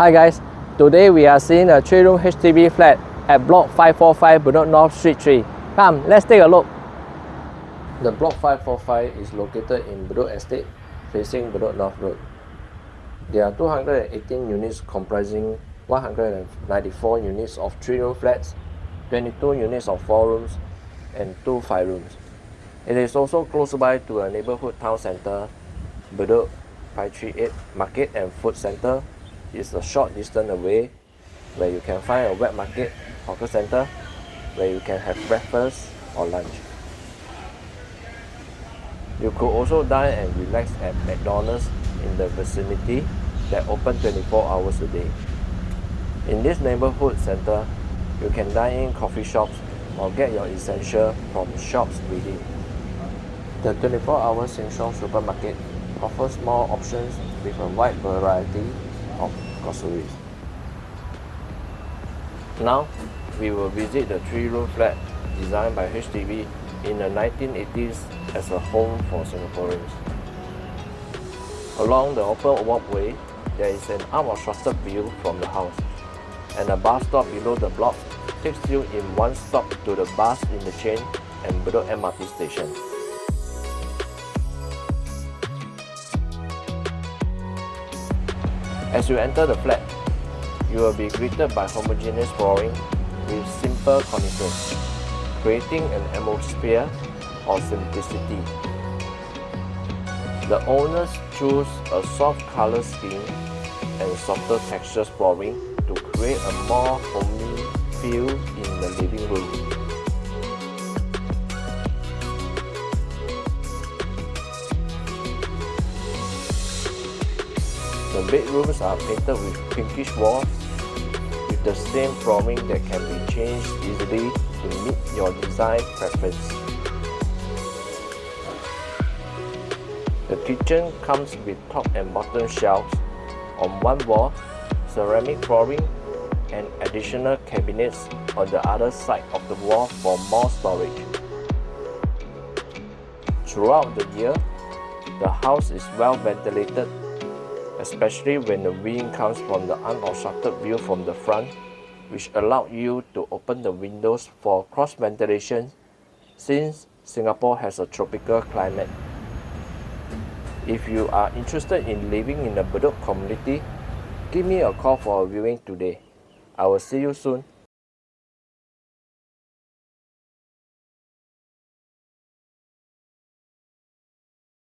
Hi guys, today we are seeing a 3 room HDB flat at block 545 Bedok North Street 3. Come, let's take a look. The block 545 is located in Bedok Estate facing Bedok North Road. There are 218 units comprising 194 units of 3 room flats, 22 units of 4 rooms and 2 5 rooms. It is also close by to a neighborhood town center, Bedok 538 Market and Food Center is a short distance away where you can find a wet market, hawker center, where you can have breakfast or lunch. You could also dine and relax at McDonald's in the vicinity that open 24 hours a day. In this neighborhood center, you can dine in coffee shops or get your essential from shops within. The 24-hour Sheng Siong supermarket offers more options with a wide variety of groceries. Now, we will visit the three-room flat designed by HDB in the 1980s as a home for Singaporeans. Along the open walkway, there is an unobstructed view from the house, and a bus stop below the block takes you in one stop to the bus interchange and Bedok MRT station. As you enter the flat, you will be greeted by homogeneous flooring with simple cornices, creating an atmosphere of simplicity. The owners choose a soft color scheme and softer textures flooring to create a more homely feel in the living room. The bedrooms are painted with pinkish walls with the same flooring that can be changed easily to meet your design preference. The kitchen comes with top and bottom shelves on one wall, ceramic flooring and additional cabinets on the other side of the wall for more storage. Throughout the year, the house is well ventilated especially when the wind comes from the unobstructed view from the front, which allow you to open the windows for cross ventilation since Singapore has a tropical climate. If you are interested in living in the Bedok community, give me a call for a viewing today. I will see you soon.